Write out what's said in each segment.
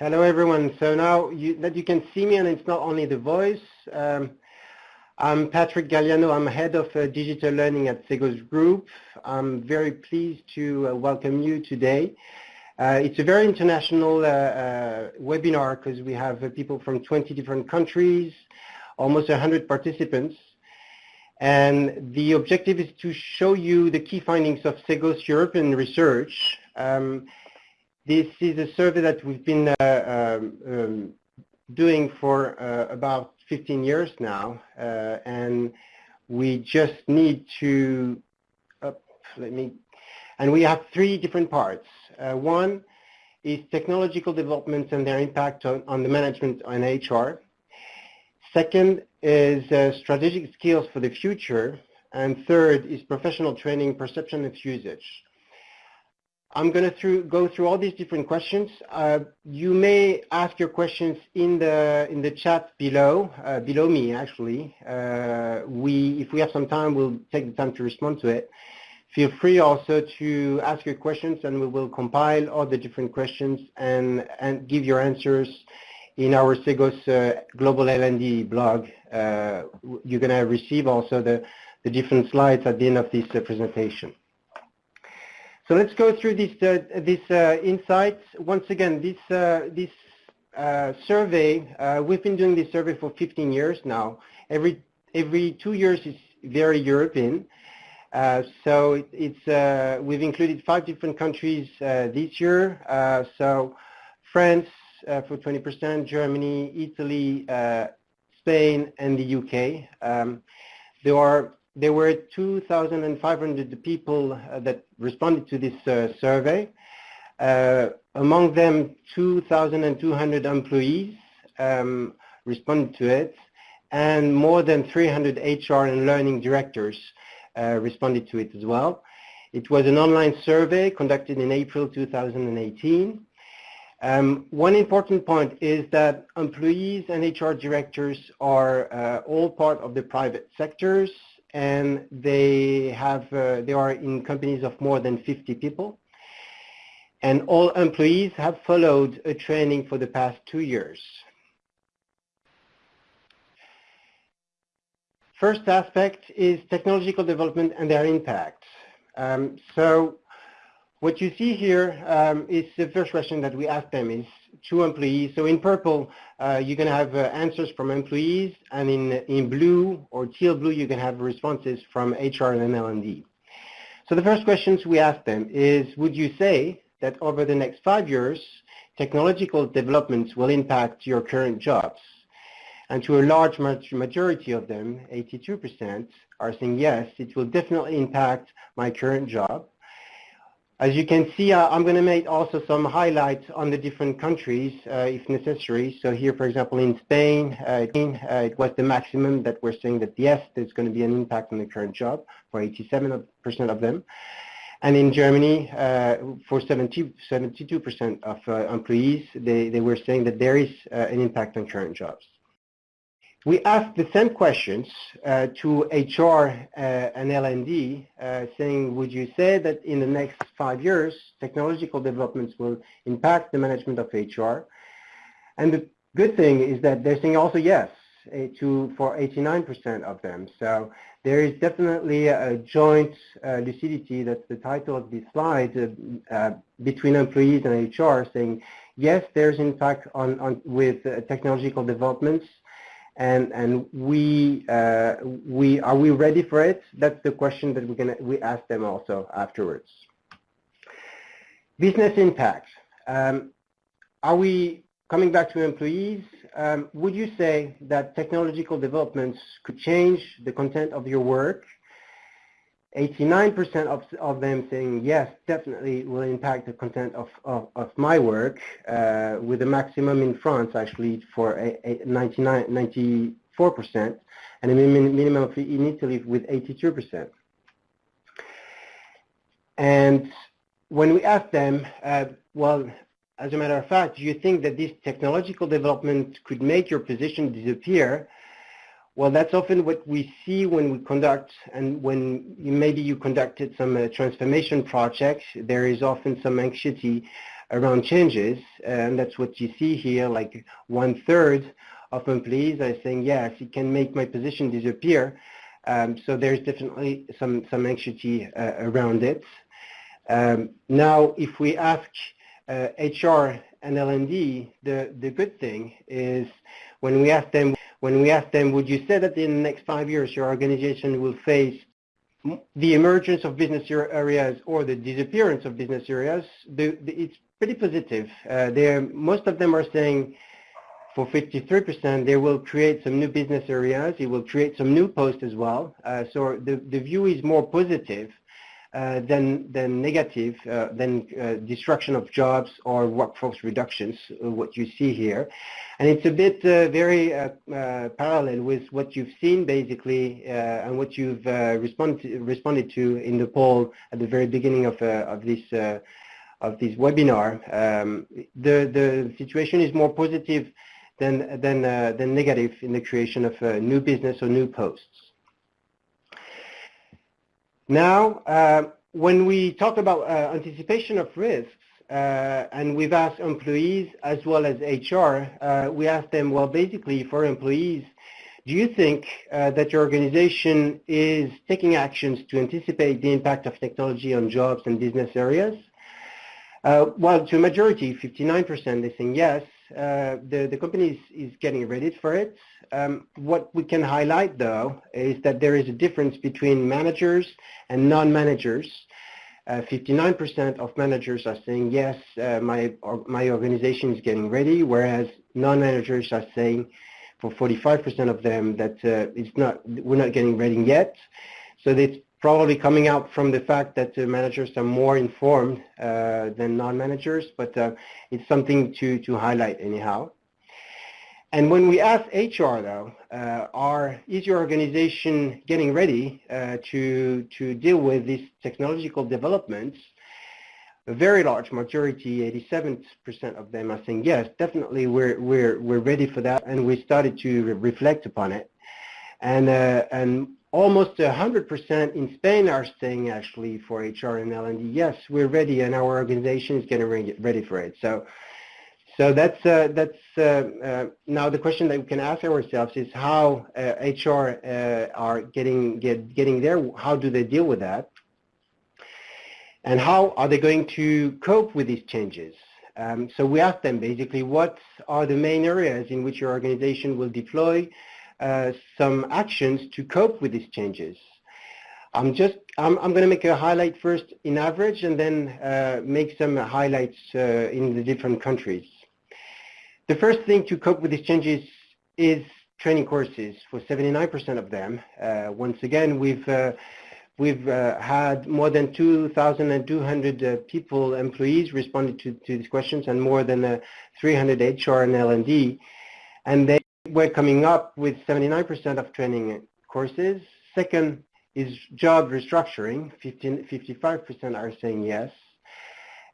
Hello everyone. So now you, that you can see me and it's not only the voice, um, I'm Patrick Galliano. I'm head of uh, digital learning at Cegos Group. I'm very pleased to uh, welcome you today. Uh, it's a very international uh, uh, webinar because we have uh, people from 20 different countries, almost 100 participants. And the objective is to show you the key findings of Cegos European research. Um, this is a survey that we've been um, um, doing for about 15 years now, uh, and we just need to, uh, let me, and we have three different parts. Uh, one is technological developments and their impact on, on the management and HR. Second is uh, strategic skills for the future. And third is professional training, perception of usage. I'm going to through, go through all these different questions. Uh, you may ask your questions in the in the chat below, uh, below me actually. Uh, we, if we have some time, we'll take the time to respond to it. Feel free also to ask your questions, and we will compile all the different questions and and give your answers in our Cegos uh, Global L&D blog. Uh, you're going to receive also the the different slides at the end of this uh, presentation. So let's go through this uh, this uh. Once again, this uh, this uh, survey uh, we've been doing this survey for 15 years now. Every every two years is very European. Uh, so it, it's we've included five different countries this year. so France for 20%, Germany, Italy, Spain, and the UK. Um, there are there were 2,500 people uh, that responded to this uh, survey. Uh, among them, 2,200 employees um, responded to it, and more than 300 HR and learning directors responded to it as well. It was an online survey conducted in April 2018. Um, one important point is that employees and HR directors are uh, all part of the private sectors, and they have uh, they are in companies of more than 50 people and all employees have followed a training for the past two years. First aspect is technological development and their impact. Um, so what you see here um, is the first question that we asked them is to employees. So in purple, uh, you're going to have uh, answers from employees, and in, in blue or teal blue, you can have responses from HR and L&D. So the first questions we asked them is, would you say that over the next five years, technological developments will impact your current jobs? And to a large majority of them, 82%, are saying yes, it will definitely impact my current job. As you can see, uh, I'm going to make also some highlights on the different countries uh, if necessary. So here, for example, in Spain, uh, it was the maximum that we're saying that yes, there's going to be an impact on the current job for 87% of them. And in Germany, uh, for 70, 72% of uh, employees, they, they were saying that there is uh, an impact on current jobs. We asked the same questions uh, to HR uh, and L&D, uh, saying, would you say that in the next five years, technological developments will impact the management of HR? And the good thing is that they're saying also yes uh, to for 89% of them. So there is definitely a joint uh, lucidity, that's the title of this slide, uh, between employees and HR saying, yes, there's impact on, on with technological developments, and and we uh, we are we ready for it? That's the question that we're gonna we ask them also afterwards. Business impact. Um, are we coming back to employees? Um, would you say that technological developments could change the content of your work 89% of, of them saying yes, definitely will impact the content of, of, of my work, uh, with a maximum in France actually for a, a 99, 94%, and a minimum in Italy with 82%. And when we asked them, uh, well, as a matter of fact, do you think that this technological development could make your position disappear? Well, that's often what we see when we conduct, and when you, maybe you conducted some uh, transformation projects, there is often some anxiety around changes, and that's what you see here, like one third of employees are saying, yes, it can make my position disappear. Um, so there's definitely some, some anxiety uh, around it. Um, now, if we ask uh, HR and L&D, the, the good thing is when we ask them, when we ask them, would you say that in the next five years your organization will face the emergence of business areas or the disappearance of business areas, the, the, it's pretty positive. Uh, most of them are saying for 53%, they will create some new business areas. It will create some new posts as well. Uh, so the, the view is more positive than, than negative, uh, than uh, destruction of jobs or workforce reductions, uh, what you see here. And it's a bit uh, very parallel with what you've seen basically and what you've responded, responded to in the poll at the very beginning of, of this of this webinar. Um, the, the situation is more positive than, than, uh, than negative in the creation of uh, new business or new posts. Now, uh, when we talk about uh, anticipation of risks, uh, and we've asked employees as well as HR, uh, we asked them, well, basically for employees, do you think that your organization is taking actions to anticipate the impact of technology on jobs and business areas? well, to a majority, 59%, they think yes, uh, the, the company is, is getting ready for it. Um, what we can highlight though is that there is a difference between managers and non-managers. 59% uh, of managers are saying yes, uh, my, or, my organization is getting ready, whereas non-managers are saying for 45% of them that uh, it's not, we're not getting ready yet. So it's probably coming out from the fact that the managers are more informed uh, than non-managers, but uh, it's something to, to highlight anyhow. And when we ask HR though, uh, are, is your organization getting ready uh, to, to deal with these technological developments? A very large majority, 87% of them are saying yes, definitely we're, we're, we're ready for that and we started to re reflect upon it. And, uh, and almost 100% in Spain are saying actually for HR and L&D, yes, we're ready and our organization is getting ready for it. So, so that's, uh, that's uh, uh, now the question that we can ask ourselves is how HR uh, uh, are getting, get, getting there, how do they deal with that? And how are they going to cope with these changes? Um, so we ask them basically what are the main areas in which your organization will deploy some actions to cope with these changes. I'm just, I'm, I'm going to make a highlight first in average and then uh, make some highlights uh, in the different countries. The first thing to cope with these changes is training courses for 79% of them. Uh, once again, we've uh, We've uh, had more than 2,200 uh, people, employees responded to, to these questions and more than uh, 300 HR and L&D. And they we're coming up with 79% of training courses. Second is job restructuring. 15, 55% are saying yes.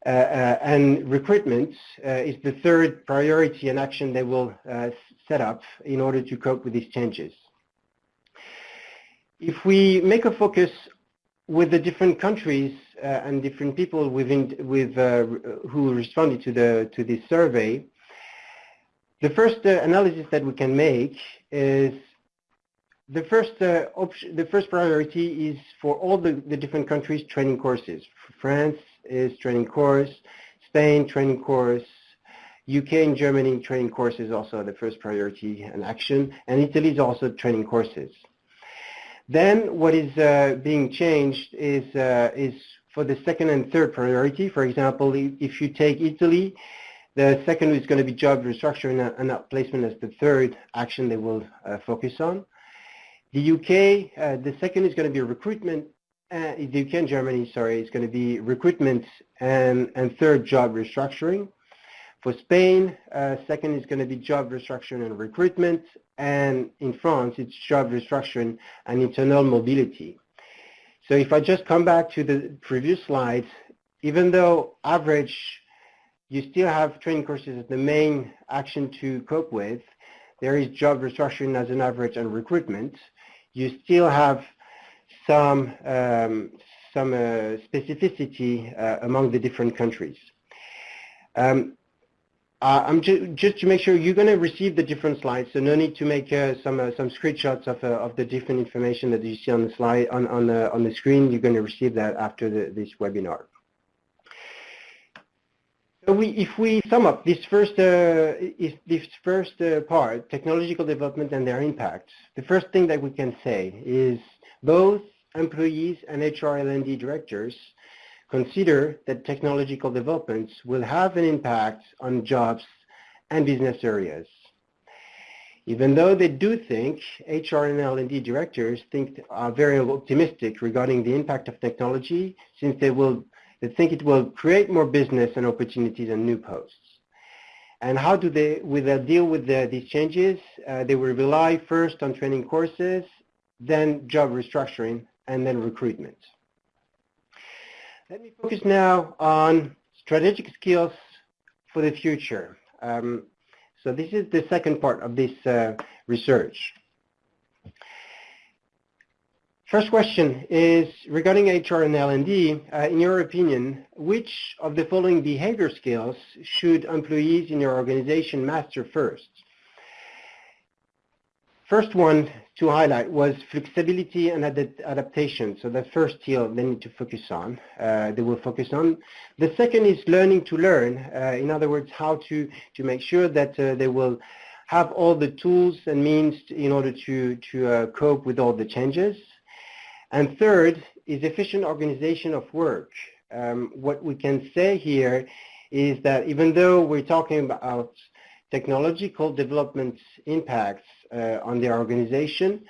Uh, uh, and recruitment uh, is the third priority and action they will uh, set up in order to cope with these changes. If we make a focus with the different countries uh, and different people within, with, uh, who responded to, the, to this survey, the first uh, analysis that we can make is the first uh, option, the first priority is for all the, the different countries training courses. France is training course, Spain training course, UK and Germany training courses also the first priority and action, and Italy is also training courses. Then what is uh, being changed is, uh, is for the second and third priority. For example, if you take Italy, the second is going to be job restructuring and outplacement as the third action they will uh, focus on. The UK, uh, the second is going to be recruitment, uh, the UK and Germany, sorry, is going to be recruitment and, and third job restructuring. For Spain, uh, second is going to be job restructuring and recruitment, and in France, it's job restructuring and internal mobility. So if I just come back to the previous slide, even though average you still have training courses as the main action to cope with. There is job restructuring as an average and recruitment. You still have some, um, some uh, specificity uh, among the different countries. Um, uh, I'm ju just to make sure you're going to receive the different slides, so no need to make uh, some uh, some screenshots of uh, of the different information that you see on the slide on on the on the screen. You're going to receive that after the, this webinar. So we, if we sum up this first uh, this first uh, part, technological development and their impact, the first thing that we can say is both employees and HR L&D directors consider that technological developments will have an impact on jobs and business areas. Even though they do think, HR and L&D directors think are very optimistic regarding the impact of technology since they will they think it will create more business and opportunities and new posts. And how do they will they deal with the, these changes? Uh, they will rely first on training courses, then job restructuring, and then recruitment. Let me focus now on strategic skills for the future. Um, so this is the second part of this uh, research. First question is regarding HR and L&D. Uh, in your opinion, which of the following behavior skills should employees in your organization master first? First one to highlight was flexibility and adaptation. So the first skill they need to focus on, uh, they will focus on. The second is learning to learn. Uh, in other words, how to, to make sure that uh, they will have all the tools and means in order to, to uh, cope with all the changes. And third is efficient organization of work. Um, what we can say here is that even though we're talking about technological development impacts uh, on their organization.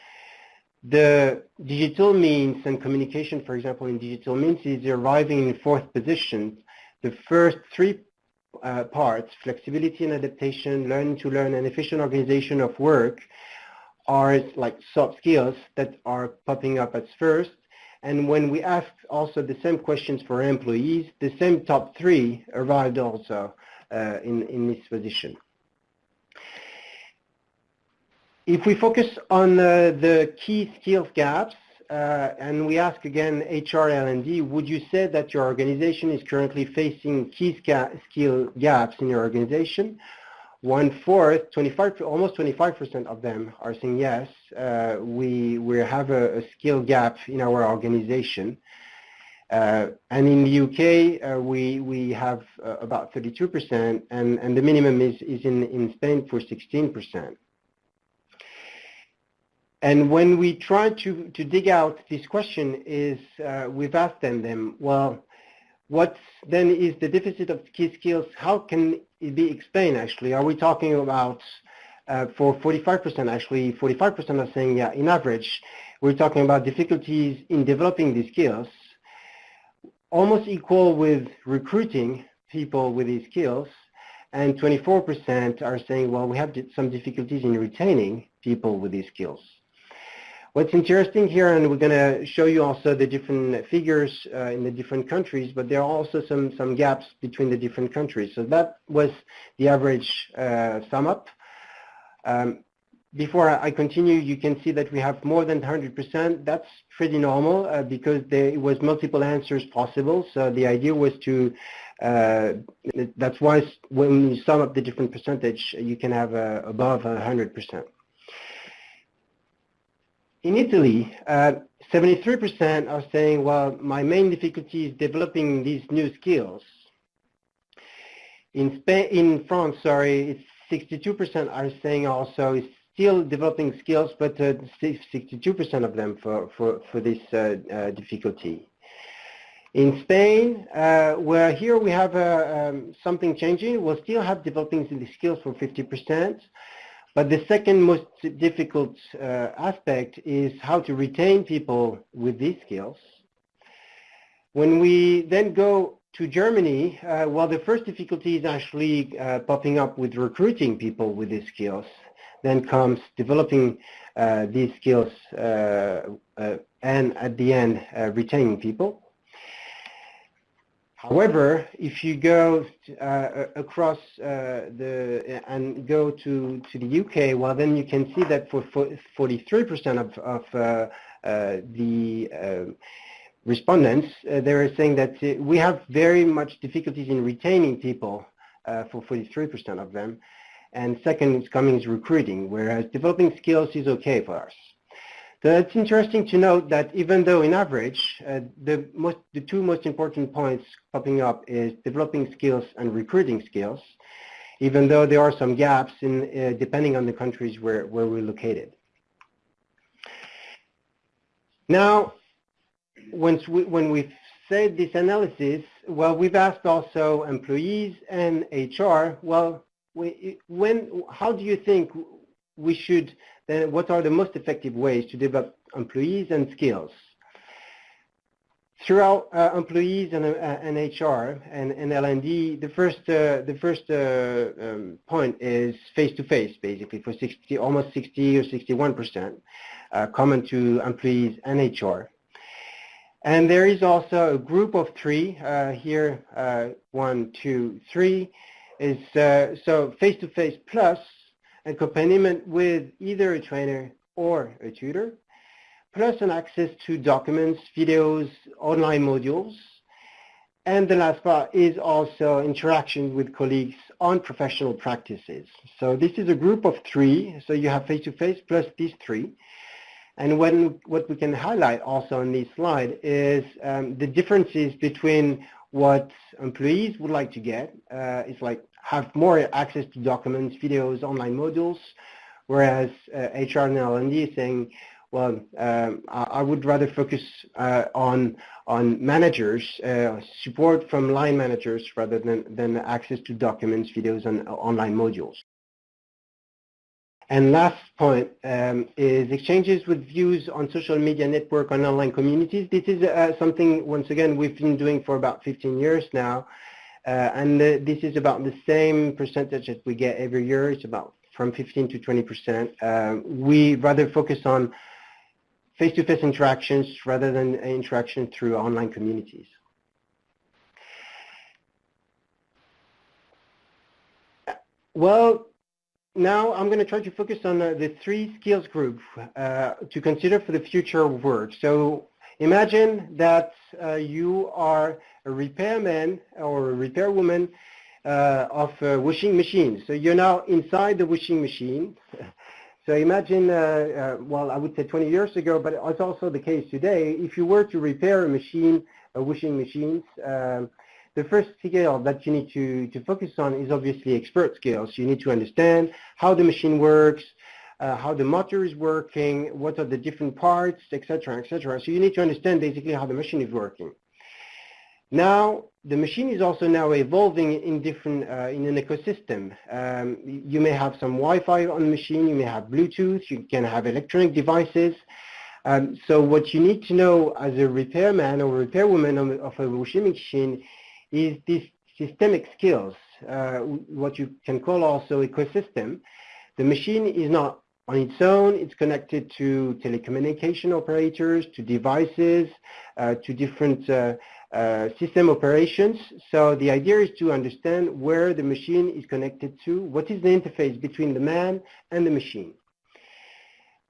The digital means and communication, for example, in digital means is arriving in fourth position. The first three uh, parts, flexibility and adaptation, learning to learn, and efficient organization of work are like soft skills that are popping up at first. And when we ask also the same questions for employees, the same top three arrived also uh, in, in this position. If we focus on uh, the key skills gaps, uh, and we ask again HR L&D, would you say that your organization is currently facing key skill gaps in your organization? One-fourth, 25, almost 25% of them are saying yes, uh, we, we have a, a, skill gap in our organization. Uh, and in the UK, uh, we, we have uh, about 32%, and, and the minimum is, is in, in Spain for 16%. And when we try to, to dig out this question is uh, we've asked them, them, well, what then is the deficit of key skills? How can be explained actually? Are we talking about uh, for 45% actually, 45% are saying, yeah, in average, we're talking about difficulties in developing these skills, almost equal with recruiting people with these skills, and 24% are saying, well, we have some difficulties in retaining people with these skills. What's interesting here, and we're going to show you also the different figures uh, in the different countries, but there are also some, some gaps between the different countries. So that was the average uh, sum up. Um, before I continue, you can see that we have more than 100%. That's pretty normal uh, because there was multiple answers possible. So the idea was to, uh, that's why when you sum up the different percentage, you can have uh, above 100%. In Italy, 73% uh, are saying, well, my main difficulty is developing these new skills. In, Spain, in France, sorry, 62% are saying also it's still developing skills, but 62% uh, of them for, for, for this uh, uh, difficulty. In Spain, uh, where here we have uh, um, something changing, we'll still have developing the skills for 50%, but the second most difficult uh, aspect is how to retain people with these skills. When we then go to Germany, uh, well, the first difficulty is actually uh, popping up with recruiting people with these skills. Then comes developing uh, these skills uh, uh, and at the end, retaining people. However, if you go uh, across uh, the and go to to the UK, well, then you can see that for 43% of, of uh, uh, the uh, respondents, uh, they are saying that we have very much difficulties in retaining people for 43% of them. And second is coming is recruiting, whereas developing skills is okay for us. So it's interesting to note that even though in average, uh, the, most, the two most important points popping up is developing skills and recruiting skills, even though there are some gaps in, uh, depending on the countries where, where we're located. Now, once we, when we've said this analysis, well, we've asked also employees and HR, well, we, when, how do you think we should, then what are the most effective ways to develop employees and skills? Throughout uh, employees and, uh, and HR and, and L&D, the first, uh, the first uh, um, point is face-to-face, -face, basically, for 60, almost 60 or 61%, uh, common to employees and HR. And there is also a group of three uh, here, one, two, three, is so face-to-face -face plus accompaniment with either a trainer or a tutor, plus an access to documents, videos, online modules. And the last part is also interaction with colleagues on professional practices. So this is a group of three. So you have face-to-face -face plus these three. And when, what we can highlight also on this slide is um, the differences between what employees would like to get. Uh, it's like have more access to documents, videos, online modules, whereas uh, HR and L&D is saying, well, um, I, I, would rather focus uh, on on managers, uh, support from line managers rather than, than access to documents, videos, and online modules. And last point um, is exchanges with views on social media network on online communities. This is uh, something, once again, we've been doing for about 15 years now. Uh, and uh, this is about the same percentage that we get every year. It's about from 15 to 20%. Uh, we rather focus on face-to-face -face interactions rather than interaction through online communities. Well, now I'm going to try to focus on uh, the three skills groups uh, to consider for the future of work. So imagine that uh, you are a repairman or a repairwoman uh, of a washing machine. So you're now inside the washing machine. so imagine, uh, well, I would say 20 years ago, but it's also the case today. If you were to repair a machine, a washing machines, um, the first skill that you need to, to focus on is obviously expert skills. You need to understand how the machine works, uh, how the motor is working, what are the different parts, etc., etc. So you need to understand basically how the machine is working. Now, the machine is also now evolving in different, uh, in an ecosystem. Um, you may have some Wi-Fi on the machine, you may have Bluetooth, you can have electronic devices. Um, so what you need to know as a repairman or repairwoman of, of a washing machine is these systemic skills, uh, what you can call also ecosystem. The machine is not on its own, it's connected to telecommunication operators, to devices, uh, to different uh, uh, system operations. So the idea is to understand where the machine is connected to, what is the interface between the man and the machine.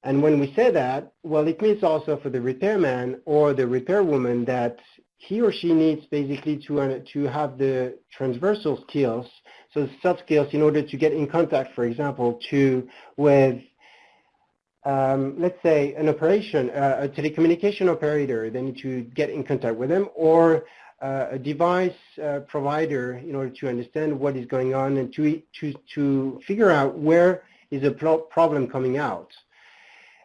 And when we say that, well, it means also for the repairman or the repairwoman that he or she needs basically to, uh, to have the transversal skills, so soft skills in order to get in contact, for example, to with, um, let's say, an operation, uh, a telecommunication operator, they need to get in contact with them, or uh, a device uh, provider in order to understand what is going on and to, to, to figure out where is a problem coming out.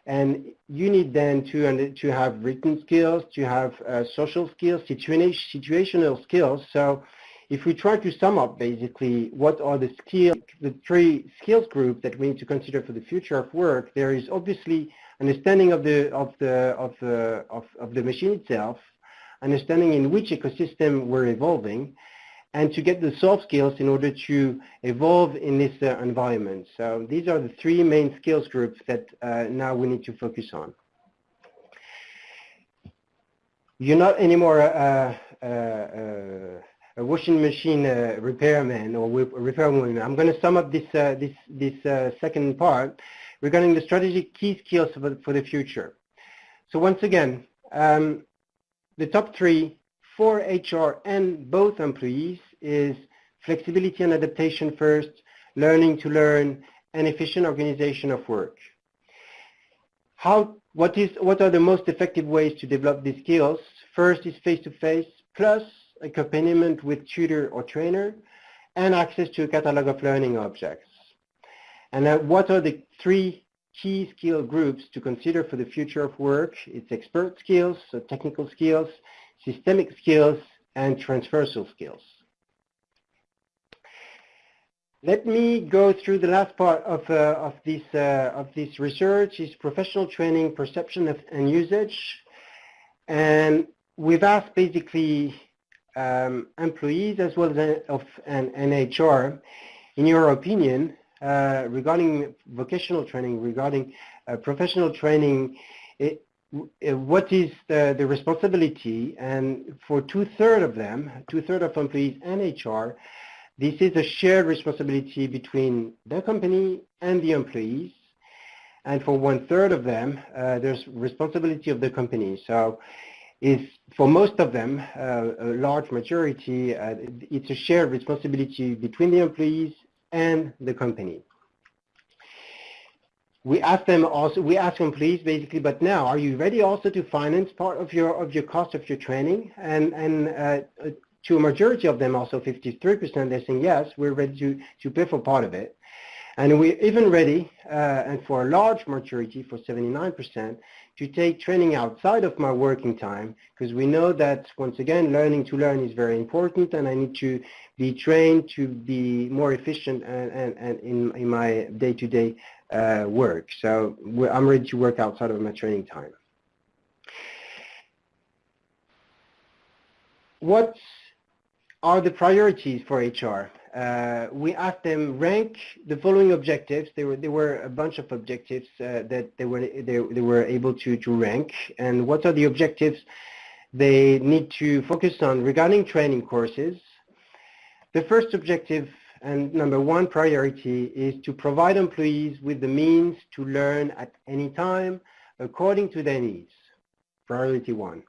And you need then to, to have written skills, to have uh, social skills, situational skills. So if we try to sum up basically what are the skills, the three skills groups that we need to consider for the future of work, there is obviously understanding of the, of the, of the, of, of the machine itself, understanding in which ecosystem we're evolving, and to get the soft skills in order to evolve in this uh, environment. So these are the three main skills groups that uh, now we need to focus on. You're not anymore a, a, a washing machine uh, repairman or repairwoman. I'm going to sum up this, uh, this, this uh, second part regarding the strategic key skills for, for the future. So once again, um, the top three for HR and both employees is flexibility and adaptation first, learning to learn, and efficient organization of work. How, what, is, what are the most effective ways to develop these skills? First is face-to-face, -face, plus accompaniment with tutor or trainer, and access to a catalog of learning objects. And what are the three key skill groups to consider for the future of work? It's expert skills, so technical skills, systemic skills, and transversal skills. Let me go through the last part of, uh, of, this, uh, of this research is professional training, perception of, and usage. And we've asked basically um, employees as well as of an, an HR, in your opinion, uh, regarding vocational training, regarding uh, professional training, it, uh, what is the, the responsibility? And for two-thirds of them, two-thirds of employees and HR, this is a shared responsibility between the company and the employees. And for one-third of them, uh, there's responsibility of the company. So is for most of them, uh, a large majority, uh, it's a shared responsibility between the employees and the company. We ask them also, we ask employees basically, but now are you ready also to finance part of your of your cost of your training? And and uh, to a majority of them, also 53%, they're saying yes, we're ready to to pay for part of it. And we're even ready, uh, and for a large majority, for 79%, to take training outside of my working time because we know that once again learning to learn is very important and I need to be trained to be more efficient and, and, and in, in my day-to-day -day, uh, work. So I'm ready to work outside of my training time. What are the priorities for HR? uh, we asked them rank the following objectives. There were there were a bunch of objectives uh, that they were they, they were able to to rank. And what are the objectives they need to focus on regarding training courses? The first objective and number one priority is to provide employees with the means to learn at any time according to their needs. Priority one.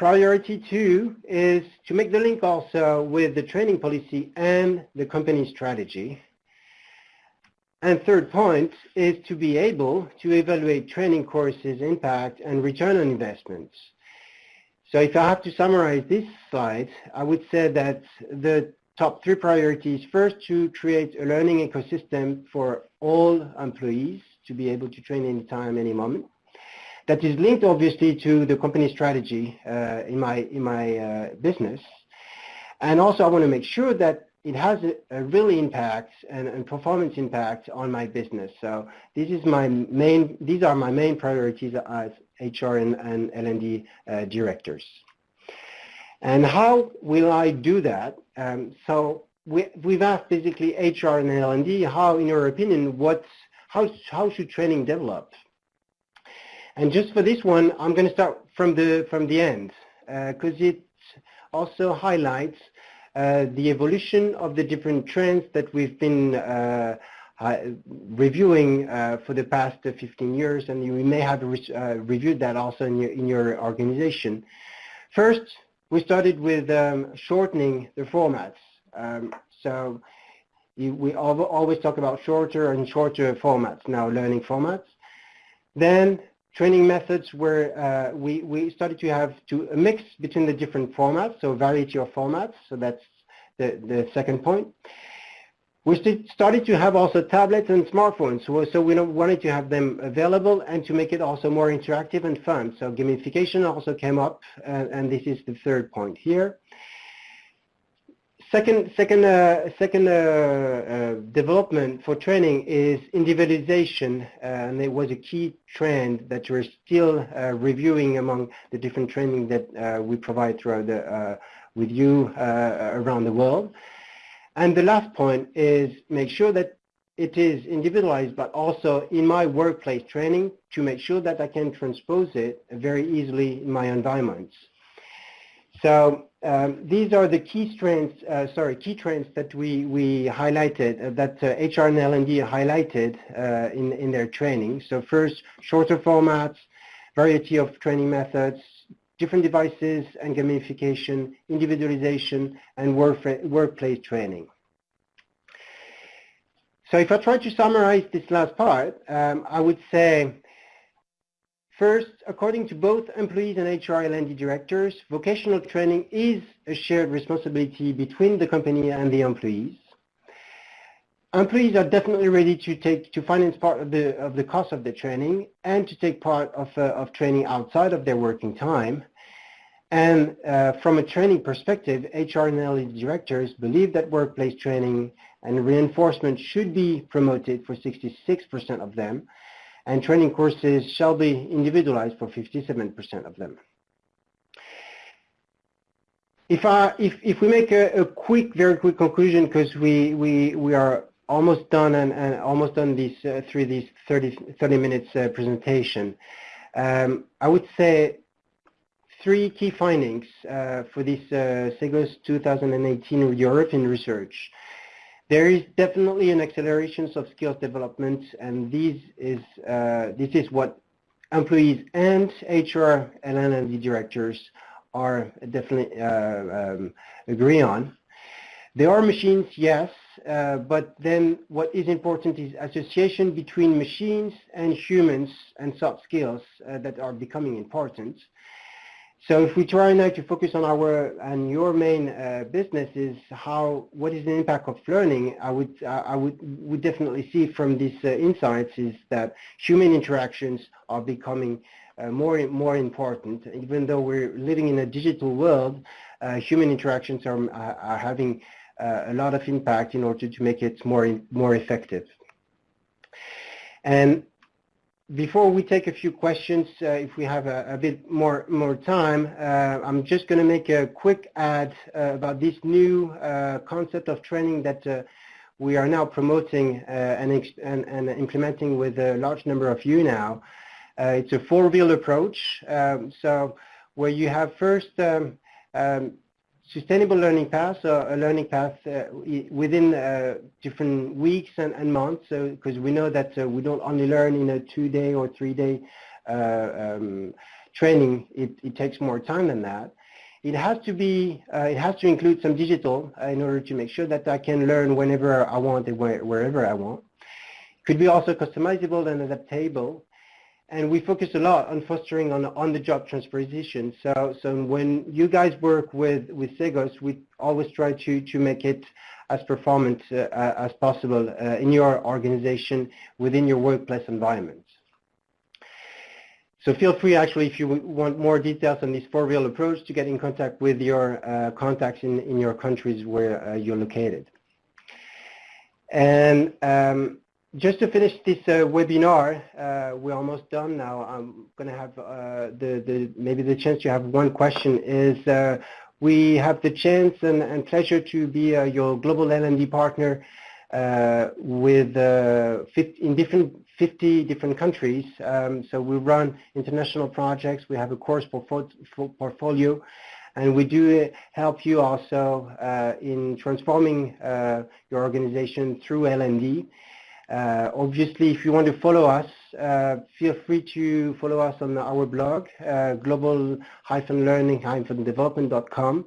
Priority two is to make the link also with the training policy and the company strategy. And third point is to be able to evaluate training courses impact and return on investments. So if I have to summarize this slide, I would say that the top three priorities, first to create a learning ecosystem for all employees to be able to train anytime, any moment that is linked obviously to the company strategy uh, in my in my uh, business. And also I want to make sure that it has a, a really impact and, and, performance impact on my business. So this is my main, these are my main priorities as HR and, and L&D uh, directors. And how will I do that? Um, so we, we've asked basically HR and L&D, how, in your opinion, what, how, how should training develop? And just for this one, I'm going to start from the from the end because uh, it also highlights uh, the evolution of the different trends that we've been uh, reviewing uh, for the past 15 years, and you may have re uh, reviewed that also in your, in your organization. First, we started with um, shortening the formats. Um, so we always talk about shorter and shorter formats now, learning formats. Then training methods where uh, we, we started to have to a mix between the different formats, so variety of formats, so that's the, the second point. We started to have also tablets and smartphones, so, so we wanted to have them available and to make it also more interactive and fun. So gamification also came up, and, and this is the third point here. Second, second, uh, second uh, uh, development for training is individualization, uh, and it was a key trend that we're still uh, reviewing among the different training that uh, we provide throughout the, with you around the world. And the last point is make sure that it is individualized, but also in my workplace training to make sure that I can transpose it very easily in my environments. So um, these are the key trends, uh, sorry, key trends that we, we highlighted, uh, that uh, HR and L&D highlighted uh, in, in their training. So first, shorter formats, variety of training methods, different devices and gamification, individualization, and work, workplace training. So if I try to summarize this last part, um, I would say, first, according to both employees and HR L&D directors, vocational training is a shared responsibility between the company and the employees. Employees are definitely ready to take to finance part of the of the cost of the training and to take part of uh, of training outside of their working time. And uh, from a training perspective, HR and L&D directors believe that workplace training and reinforcement should be promoted for 66% of them, and training courses shall be individualized for 57% of them. If, I, if, if we make a, a quick, very quick conclusion, because we, we, we are almost done and, and almost done uh, through these 30, 30 minutes uh, presentation, um, I would say three key findings uh, for this uh, CEGOS 2018 European research. There is definitely an acceleration of skills development, and this is uh, this is what employees and HR and L&D directors are definitely uh, um, agree on. There are machines, yes, uh, but then what is important is association between machines and humans and soft skills uh, that are becoming important. So if we try now to focus on our and your main uh, business is how what is the impact of learning, I would I would would definitely see from these uh, insights is that human interactions are becoming uh, more and more important. Even though we're living in a digital world, uh, human interactions are are having uh, a lot of impact in order to make it more more effective. And before we take a few questions, uh, if we have a, a, bit more more time, uh, I'm just going to make a quick ad uh, about this new concept of training that we are now promoting and, and, and, implementing with a large number of you now. it's a four-wheel approach, um, so where you have first um, um, sustainable learning paths so a learning path uh, within uh, different weeks and, and months, because we know that uh, we don't only learn in a two-day or three-day uh, um, training, it, it, takes more time than that. It has to be, uh, it has to include some digital uh, in order to make sure that I can learn whenever I want and wherever I want. It could be also customizable and adaptable and we focus a lot on fostering on on-the-job transposition. So, so when you guys work with with CEGOS, we always try to to make it as performant uh, as possible uh, in your organization within your workplace environment. So feel free, actually, if you want more details on this four-wheel approach, to get in contact with your uh, contacts in in your countries where uh, you're located. And um, just to finish this uh, webinar, uh, we're almost done now. I'm going to have uh, the, the maybe the chance to have one question is uh, we have the chance and, and pleasure to be uh, your global L&D partner uh, with 50, in different 50 different countries. Um, so we run international projects. We have a course portfolio and we do help you also in transforming your organization through L&D. Uh, obviously, if you want to follow us, uh, feel free to follow us on our blog, uh, global-learning-development.com.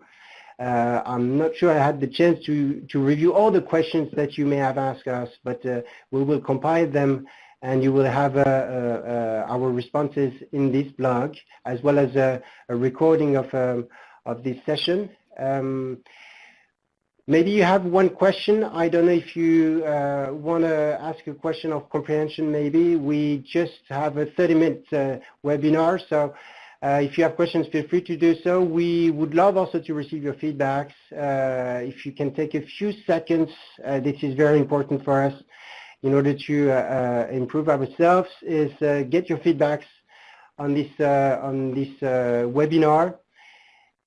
Uh, I'm not sure I had the chance to, to review all the questions that you may have asked us, but uh, we will compile them and you will have uh, our responses in this blog, as well as a, a recording of, um, of this session. Um, Maybe you have one question. I don't know if you uh, want to ask a question of comprehension maybe. We just have a 30-minute uh, webinar, so uh, if you have questions, feel free to do so. We would love also to receive your feedbacks. Uh, if you can take a few seconds, uh, this is very important for us in order to uh, improve ourselves, is get your feedbacks on this, on this webinar.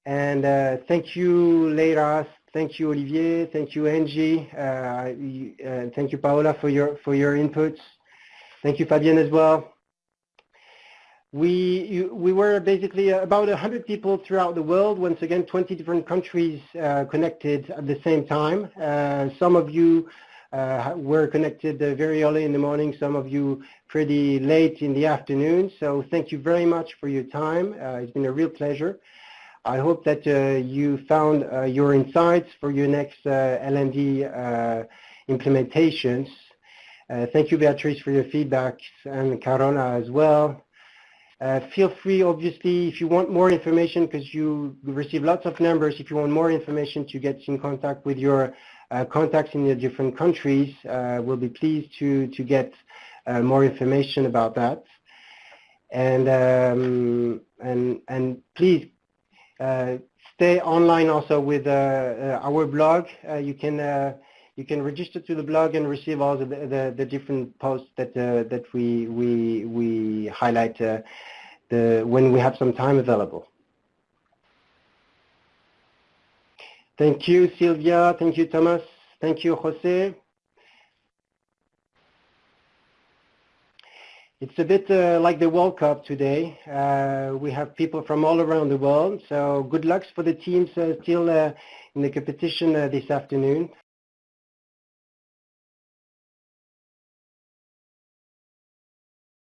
And thank you, Leila, Thank you, Olivier. Thank you, Angie. Uh, uh, thank you, Paola, for your for your inputs. Thank you, Fabienne, as well. We we were basically about 100 people throughout the world. Once again, 20 different countries uh, connected at the same time. Uh, some of you uh, we're connected uh, very early in the morning, some of you pretty late in the afternoon. So thank you very much for your time. Uh, it's been a real pleasure. I hope that uh, you found uh, your insights for your next L&D implementations. thank you, Beatrice, for your feedback, and Carola as well. Uh, feel free, obviously, if you want more information, because you receive lots of numbers, if you want more information to get in contact with your uh, contacts in the different countries, uh, we'll be pleased to, to get uh, more information about that. And, um, and, and please uh, stay online also with uh, our blog. you can you can register to the blog and receive all the, the, the different posts that, uh, that we, we, we highlight uh, the, when we have some time available. Thank you, Sylvia. Thank you, Thomas. Thank you, Jose. It's a bit uh, like the World Cup today. Uh, we have people from all around the world. So good luck for the teams uh, still uh, in the competition uh, this afternoon.